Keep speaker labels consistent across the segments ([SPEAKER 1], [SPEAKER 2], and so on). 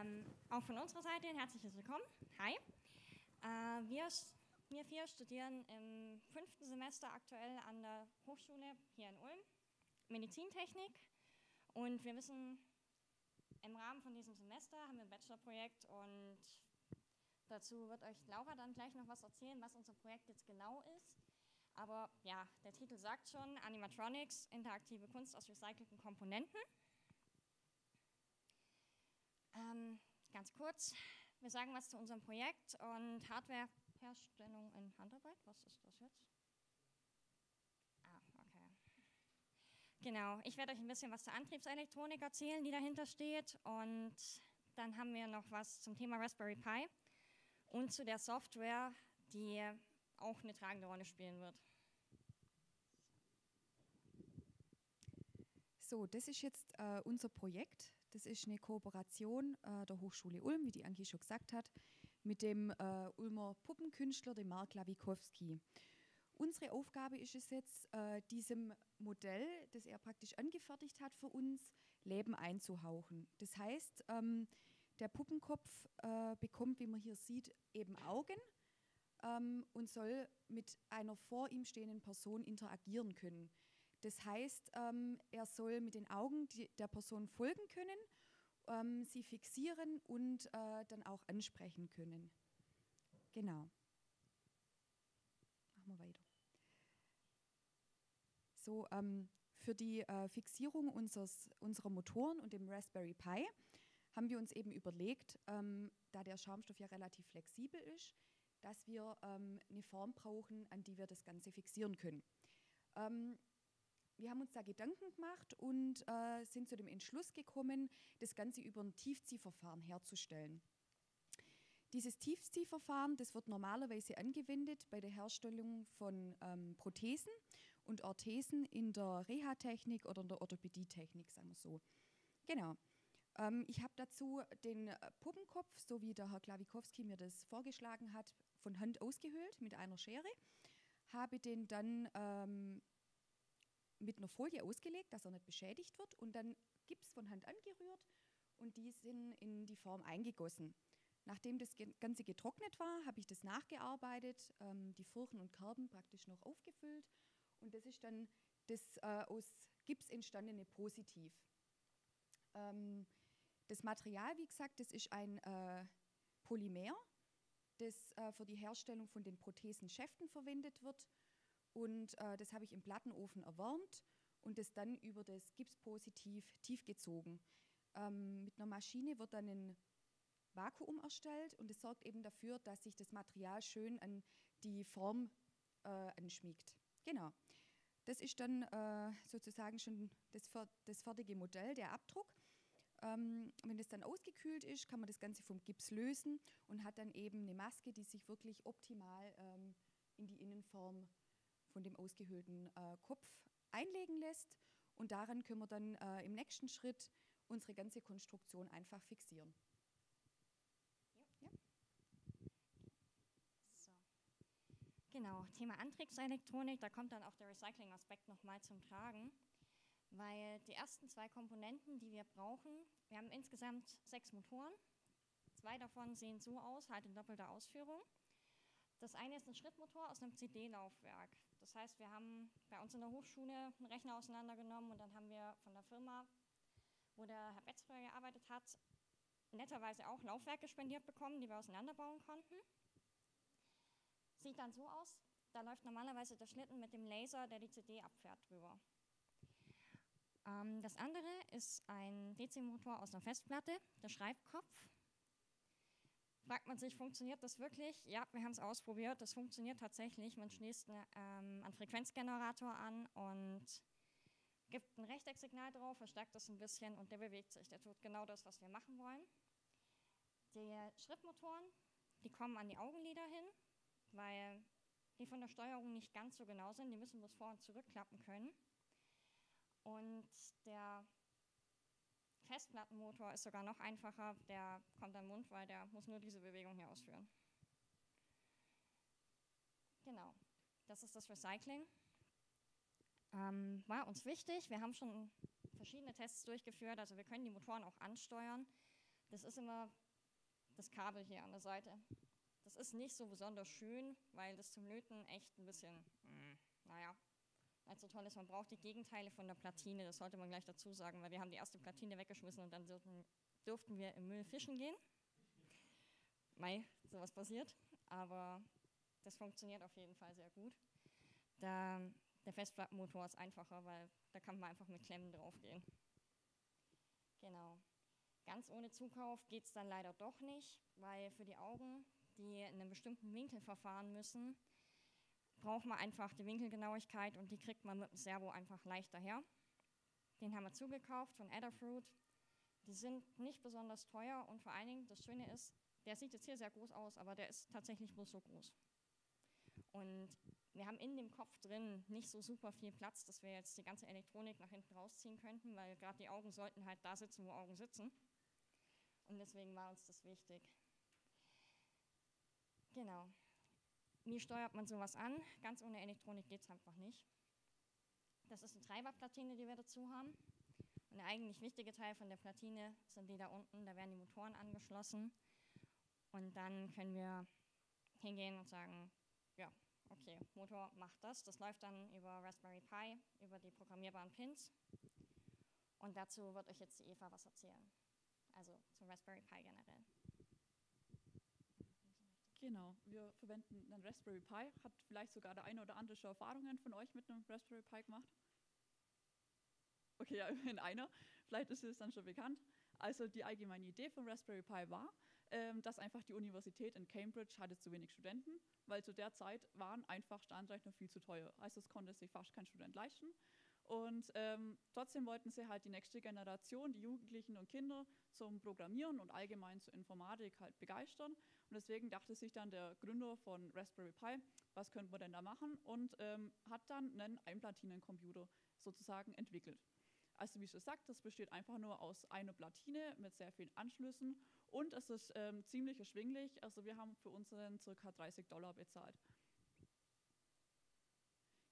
[SPEAKER 1] Ähm, auch von unserer Seite ein herzliches Willkommen. Hi. Äh, wir, wir vier studieren im fünften Semester aktuell an der Hochschule hier in Ulm Medizintechnik und wir wissen, im Rahmen von diesem Semester haben wir ein Bachelorprojekt und dazu wird euch Laura dann gleich noch was erzählen, was unser Projekt jetzt genau ist. Aber ja, der Titel sagt schon, Animatronics, interaktive Kunst aus recycelten Komponenten. Ähm, ganz kurz, wir sagen was zu unserem Projekt und Hardwareherstellung in Handarbeit. Was ist das jetzt? Ah, okay. Genau, ich werde euch ein bisschen was zur Antriebselektronik erzählen, die dahinter steht. Und dann haben wir noch was zum Thema Raspberry Pi und zu der Software, die auch eine tragende Rolle spielen wird.
[SPEAKER 2] So, das ist jetzt äh, unser Projekt. Das ist eine Kooperation äh, der Hochschule Ulm, wie die Anki schon gesagt hat, mit dem äh, Ulmer Puppenkünstler, dem Mark Lawikowski. Unsere Aufgabe ist es jetzt, äh, diesem Modell, das er praktisch angefertigt hat für uns, Leben einzuhauchen. Das heißt, ähm, der Puppenkopf äh, bekommt, wie man hier sieht, eben Augen ähm, und soll mit einer vor ihm stehenden Person interagieren können. Das heißt, ähm, er soll mit den Augen die, der Person folgen können, ähm, sie fixieren und äh, dann auch ansprechen können. Genau. Machen wir weiter. So, ähm, für die äh, Fixierung unseres, unserer Motoren und dem Raspberry Pi haben wir uns eben überlegt, ähm, da der Schaumstoff ja relativ flexibel ist, dass wir ähm, eine Form brauchen, an die wir das Ganze fixieren können. Wir haben uns da Gedanken gemacht und äh, sind zu dem Entschluss gekommen, das Ganze über ein Tiefziehverfahren herzustellen. Dieses Tiefziehverfahren, das wird normalerweise angewendet bei der Herstellung von ähm, Prothesen und Orthesen in der Reha-Technik oder in der Orthopädie-Technik, sagen wir so. Genau. Ähm, ich habe dazu den äh, Puppenkopf, so wie der Herr Klawikowski mir das vorgeschlagen hat, von Hand ausgehöhlt mit einer Schere, habe den dann ähm, mit einer Folie ausgelegt, dass er nicht beschädigt wird und dann Gips von Hand angerührt und die sind in die Form eingegossen. Nachdem das Ganze getrocknet war, habe ich das nachgearbeitet, ähm, die Furchen und Kerben praktisch noch aufgefüllt und das ist dann das äh, aus Gips entstandene Positiv. Ähm, das Material, wie gesagt, das ist ein äh, Polymer, das äh, für die Herstellung von den Prothesenschäften verwendet wird. Und äh, das habe ich im Plattenofen erwärmt und das dann über das Gipspositiv tiefgezogen. Ähm, mit einer Maschine wird dann ein Vakuum erstellt und es sorgt eben dafür, dass sich das Material schön an die Form äh, anschmiegt. Genau. Das ist dann äh, sozusagen schon das, das fertige Modell, der Abdruck. Ähm, wenn das dann ausgekühlt ist, kann man das Ganze vom Gips lösen und hat dann eben eine Maske, die sich wirklich optimal ähm, in die Innenform von dem ausgehöhlten äh, Kopf einlegen lässt. Und daran können wir dann äh, im nächsten Schritt unsere ganze Konstruktion einfach fixieren.
[SPEAKER 1] Ja. So. Genau, Thema Antriebselektronik, da kommt dann auch der Recycling-Aspekt nochmal zum Tragen weil die ersten zwei Komponenten, die wir brauchen, wir haben insgesamt sechs Motoren. Zwei davon sehen so aus, halt in doppelter Ausführung. Das eine ist ein Schrittmotor aus einem CD-Laufwerk. Das heißt, wir haben bei uns in der Hochschule einen Rechner auseinandergenommen und dann haben wir von der Firma, wo der Herr Betz gearbeitet hat, netterweise auch Laufwerke spendiert bekommen, die wir auseinanderbauen konnten. Sieht dann so aus, da läuft normalerweise der Schlitten mit dem Laser, der die CD abfährt, drüber. Ähm, das andere ist ein DC-Motor aus einer Festplatte, der Schreibkopf. Fragt man sich, funktioniert das wirklich? Ja, wir haben es ausprobiert, das funktioniert tatsächlich. Man schließt eine, ähm, einen Frequenzgenerator an und gibt ein Rechtecksignal drauf, verstärkt das ein bisschen und der bewegt sich. Der tut genau das, was wir machen wollen. Die Schrittmotoren, die kommen an die Augenlider hin, weil die von der Steuerung nicht ganz so genau sind. Die müssen bloß vor- und zurückklappen können. Und der Festplattenmotor ist sogar noch einfacher, der kommt am Mund, weil der muss nur diese Bewegung hier ausführen. Genau, das ist das Recycling. Ähm, war uns wichtig, wir haben schon verschiedene Tests durchgeführt, also wir können die Motoren auch ansteuern. Das ist immer das Kabel hier an der Seite. Das ist nicht so besonders schön, weil das zum Löten echt ein bisschen, mh, hm, naja, nicht so toll ist. Man braucht die Gegenteile von der Platine, das sollte man gleich dazu sagen, weil wir haben die erste Platine weggeschmissen und dann dürften, durften wir im Müll fischen gehen. Mei, sowas passiert, aber das funktioniert auf jeden Fall sehr gut. Da, der Festplattenmotor ist einfacher, weil da kann man einfach mit Klemmen draufgehen. Genau. Ganz ohne Zukauf geht es dann leider doch nicht, weil für die Augen, die in einem bestimmten Winkel verfahren müssen, braucht man einfach die Winkelgenauigkeit und die kriegt man mit dem Servo einfach leichter her. Den haben wir zugekauft von Adafruit. Die sind nicht besonders teuer und vor allen Dingen, das Schöne ist, der sieht jetzt hier sehr groß aus, aber der ist tatsächlich bloß so groß. Und wir haben in dem Kopf drin nicht so super viel Platz, dass wir jetzt die ganze Elektronik nach hinten rausziehen könnten, weil gerade die Augen sollten halt da sitzen, wo Augen sitzen. Und deswegen war uns das wichtig. Genau. Wie steuert man sowas an? Ganz ohne Elektronik geht es einfach nicht. Das ist eine Treiberplatine, die wir dazu haben. Und der eigentlich wichtige Teil von der Platine sind die da unten, da werden die Motoren angeschlossen. Und dann können wir hingehen und sagen, ja, okay, Motor macht das. Das läuft dann über Raspberry Pi, über die programmierbaren Pins. Und dazu wird euch jetzt die Eva was erzählen. Also zum Raspberry Pi generell.
[SPEAKER 3] Genau, wir verwenden einen Raspberry Pi. Hat vielleicht sogar der eine oder andere schon Erfahrungen von euch mit einem Raspberry Pi gemacht? Okay, ja, immerhin einer. Vielleicht ist es dann schon bekannt. Also die allgemeine Idee von Raspberry Pi war, ähm, dass einfach die Universität in Cambridge hatte zu wenig Studenten, weil zu der Zeit waren einfach Standrechner viel zu teuer. Also es konnte sich fast kein Student leisten. Und ähm, trotzdem wollten sie halt die nächste Generation, die Jugendlichen und Kinder zum Programmieren und allgemein zur Informatik halt begeistern. Und deswegen dachte sich dann der Gründer von Raspberry Pi, was könnte man denn da machen? Und ähm, hat dann einen Einplatinencomputer sozusagen entwickelt. Also wie schon gesagt, das besteht einfach nur aus einer Platine mit sehr vielen Anschlüssen und es ist ähm, ziemlich erschwinglich. Also wir haben für unseren ca. 30 Dollar bezahlt.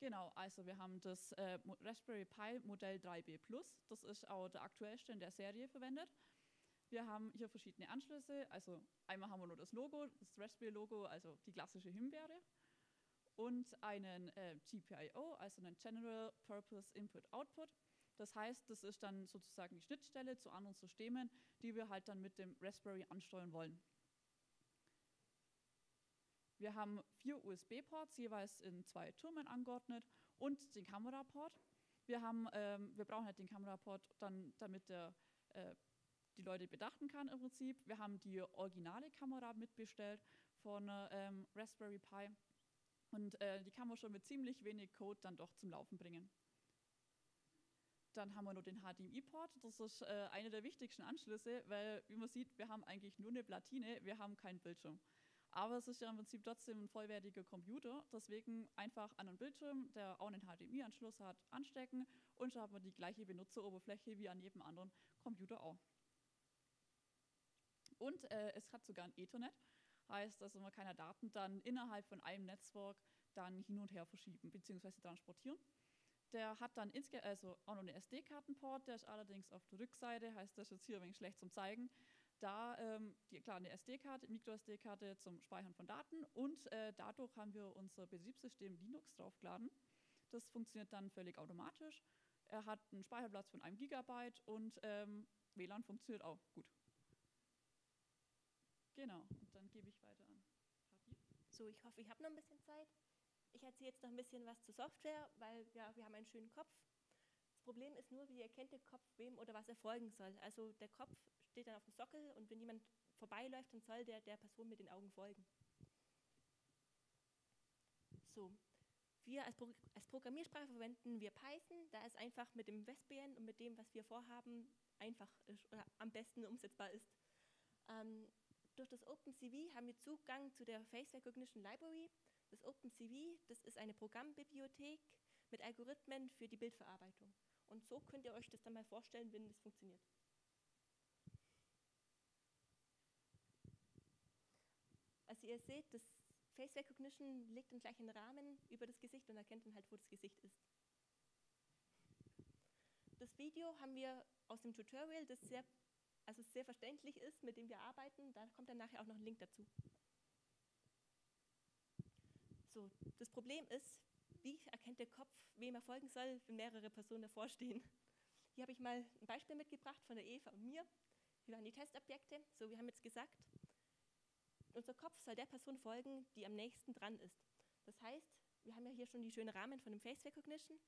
[SPEAKER 3] Genau, also wir haben das äh, Raspberry Pi Modell 3B Plus. Das ist auch der aktuellste in der Serie verwendet. Wir haben hier verschiedene Anschlüsse. Also einmal haben wir nur das Logo, das Raspberry-Logo, also die klassische Himbeere. Und einen äh, GPIO, also einen General Purpose Input Output. Das heißt, das ist dann sozusagen die Schnittstelle zu anderen Systemen, die wir halt dann mit dem Raspberry ansteuern wollen. Wir haben vier USB-Ports, jeweils in zwei Türmen angeordnet und den Kameraport. Wir, haben, ähm, wir brauchen halt den Kameraport dann, damit der, äh, die Leute bedachten kann im Prinzip. Wir haben die originale Kamera mitbestellt von ähm, Raspberry Pi und äh, die kann man schon mit ziemlich wenig Code dann doch zum Laufen bringen. Dann haben wir noch den HDMI-Port. Das ist äh, einer der wichtigsten Anschlüsse, weil, wie man sieht, wir haben eigentlich nur eine Platine, wir haben keinen Bildschirm. Aber es ist ja im Prinzip trotzdem ein vollwertiger Computer. Deswegen einfach an einen Bildschirm, der auch einen HDMI-Anschluss hat, anstecken und schon hat man die gleiche Benutzeroberfläche wie an jedem anderen Computer auch. Und äh, es hat sogar ein Ethernet. Heißt, also man ja Daten dann innerhalb von einem Netzwerk dann hin und her verschieben bzw. transportieren. Der hat dann also auch noch einen SD-Kartenport, der ist allerdings auf der Rückseite, heißt das ist jetzt hier ein wenig schlecht zum Zeigen. Da, ähm, die, klar, eine SD-Karte, Micro-SD-Karte zum Speichern von Daten und äh, dadurch haben wir unser Betriebssystem Linux draufgeladen. Das funktioniert dann völlig automatisch. Er hat einen Speicherplatz von einem Gigabyte und ähm, WLAN funktioniert auch gut. Genau, und dann gebe ich weiter an
[SPEAKER 4] Kathi. So, ich hoffe, ich habe noch ein bisschen Zeit. Ich erzähle jetzt noch ein bisschen was zur Software, weil ja, wir haben einen schönen Kopf. Das Problem ist nur, wie erkennt der Kopf, wem oder was er folgen soll. Also der Kopf steht dann auf dem Sockel und wenn jemand vorbeiläuft, dann soll der der Person mit den Augen folgen. So, wir als, Pro als Programmiersprache verwenden wir Python, da es einfach mit dem Vespien und mit dem, was wir vorhaben, einfach ist oder am besten umsetzbar ist. Ähm, durch das OpenCV haben wir Zugang zu der Face Recognition Library. Das OpenCV, das ist eine Programmbibliothek mit Algorithmen für die Bildverarbeitung. Und so könnt ihr euch das dann mal vorstellen, wenn das funktioniert. Also ihr seht, das Face Recognition legt einen gleichen Rahmen über das Gesicht und erkennt dann halt, wo das Gesicht ist. Das Video haben wir aus dem Tutorial, das sehr also sehr verständlich ist, mit dem wir arbeiten. Da kommt dann nachher auch noch ein Link dazu. So, das Problem ist, wie erkennt der Kopf, wem er folgen soll, wenn mehrere Personen davor stehen? Hier habe ich mal ein Beispiel mitgebracht von der Eva und mir. Wir waren die Testobjekte. So, wir haben jetzt gesagt, unser Kopf soll der Person folgen, die am nächsten dran ist. Das heißt, wir haben ja hier schon die schönen Rahmen von dem Face Recognition.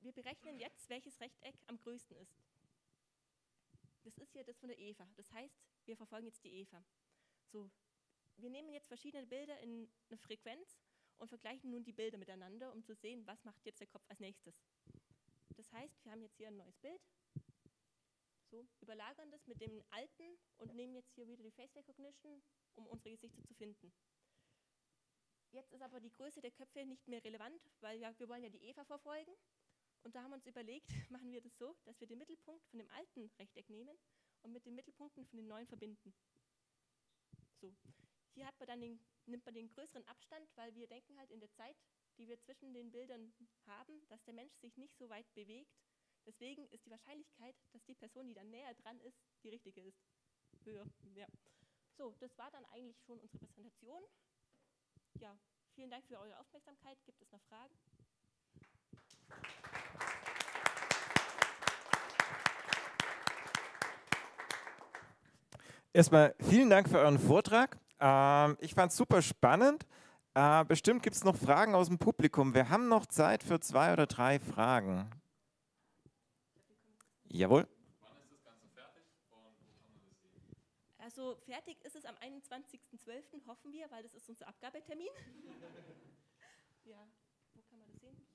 [SPEAKER 4] Wir berechnen jetzt, welches Rechteck am größten ist. Das ist hier das von der Eva. Das heißt, wir verfolgen jetzt die Eva. So, wir nehmen jetzt verschiedene Bilder in eine Frequenz und vergleichen nun die Bilder miteinander, um zu sehen, was macht jetzt der Kopf als nächstes. Das heißt, wir haben jetzt hier ein neues Bild, so, überlagern das mit dem alten und nehmen jetzt hier wieder die Face Recognition, um unsere Gesichter zu finden. Jetzt ist aber die Größe der Köpfe nicht mehr relevant, weil ja, wir wollen ja die Eva verfolgen. Und da haben wir uns überlegt, machen wir das so, dass wir den Mittelpunkt von dem alten Rechteck nehmen und mit den Mittelpunkten von den neuen verbinden. So, hier hat man dann den, nimmt man den größeren Abstand, weil wir denken halt in der Zeit, die wir zwischen den Bildern haben, dass der Mensch sich nicht so weit bewegt. Deswegen ist die Wahrscheinlichkeit, dass die Person, die dann näher dran ist, die richtige ist, höher. Ja. So, das war dann eigentlich schon unsere Präsentation. Ja, vielen Dank für eure Aufmerksamkeit. Gibt es noch Fragen?
[SPEAKER 5] Erstmal vielen Dank für euren Vortrag. Ähm, ich fand es super spannend. Äh, bestimmt gibt es noch Fragen aus dem Publikum. Wir haben noch Zeit für zwei oder drei Fragen. Jawohl.
[SPEAKER 4] Also fertig ist es am 21.12., hoffen wir, weil das ist unser Abgabetermin. ja, wo kann man das sehen?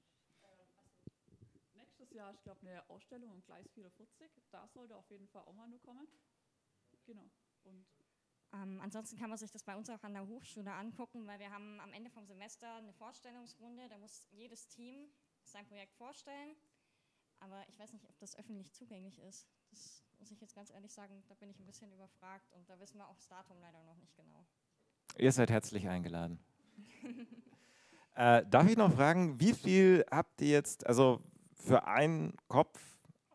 [SPEAKER 3] Nächstes Jahr, ich glaube, eine Ausstellung im Gleis 44. Da sollte auf jeden Fall auch mal nur kommen. Genau. Und
[SPEAKER 1] Ähm, ansonsten kann man sich das bei uns auch an der Hochschule angucken, weil wir haben am Ende vom Semester eine Vorstellungsrunde. Da muss jedes Team sein Projekt vorstellen. Aber ich weiß nicht, ob das öffentlich zugänglich ist. Das muss ich jetzt ganz ehrlich sagen, da bin ich ein bisschen überfragt und da wissen wir auch das Datum leider noch nicht genau.
[SPEAKER 5] Ihr seid herzlich eingeladen. äh, darf ich noch fragen, wie viel habt ihr jetzt, also für einen Kopf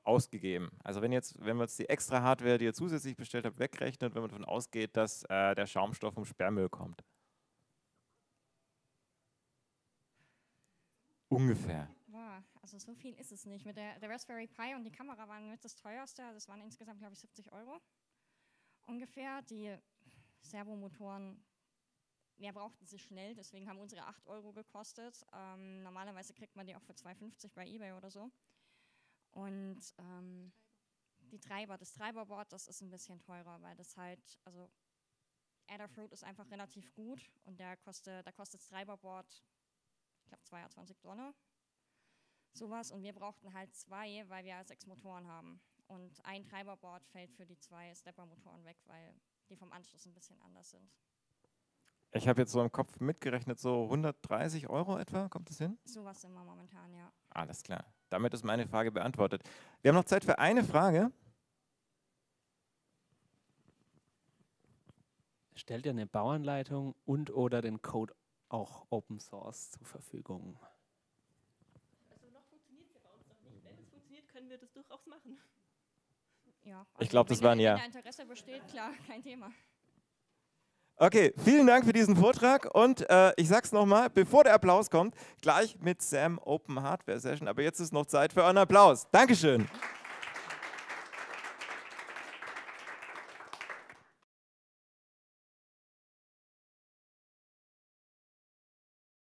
[SPEAKER 5] ausgegeben? Also wenn jetzt, wenn wir jetzt die extra Hardware, die ihr zusätzlich bestellt habt, wegrechnet, wenn man davon ausgeht, dass äh, der Schaumstoff vom Sperrmüll kommt. Ungefähr.
[SPEAKER 1] Boah, also so viel ist es nicht. Mit der, der Raspberry Pi und die Kamera waren mit das teuerste. Das waren insgesamt, glaube ich, 70 Euro ungefähr. Die Servomotoren, mehr brauchten sie schnell, deswegen haben unsere 8 Euro gekostet. Ähm, normalerweise kriegt man die auch für 2,50 bei Ebay oder so. Und ähm, die Treiber, das Treiberboard, das ist ein bisschen teurer, weil das halt, also Adafruit ist einfach relativ gut und der kostet, da kostet das Treiberboard, ich glaube 22 Dollar, sowas. Und wir brauchten halt zwei, weil wir sechs Motoren haben. Und ein Treiberboard fällt für die zwei Stepper-Motoren weg, weil die vom Anschluss ein bisschen anders sind.
[SPEAKER 5] Ich habe jetzt so im Kopf mitgerechnet, so 130 Euro etwa, kommt das hin?
[SPEAKER 1] Sowas wir momentan, ja.
[SPEAKER 5] Alles klar. Damit ist meine Frage beantwortet. Wir haben noch Zeit für eine Frage.
[SPEAKER 6] Stellt ihr eine Bauanleitung und oder den Code auch Open Source zur Verfügung?
[SPEAKER 4] Also noch funktioniert es ja bei uns noch nicht. Wenn es funktioniert, können wir das durchaus machen.
[SPEAKER 1] ja
[SPEAKER 5] Ich glaub, das
[SPEAKER 1] wenn
[SPEAKER 5] war ein
[SPEAKER 1] da-
[SPEAKER 5] Ja.
[SPEAKER 1] Wenn Interesse besteht, klar, kein Thema.
[SPEAKER 5] Okay, vielen Dank für diesen Vortrag und äh, ich sag's nochmal, bevor der Applaus kommt, gleich mit Sam Open Hardware Session, aber jetzt ist noch Zeit für euren Applaus. Dankeschön.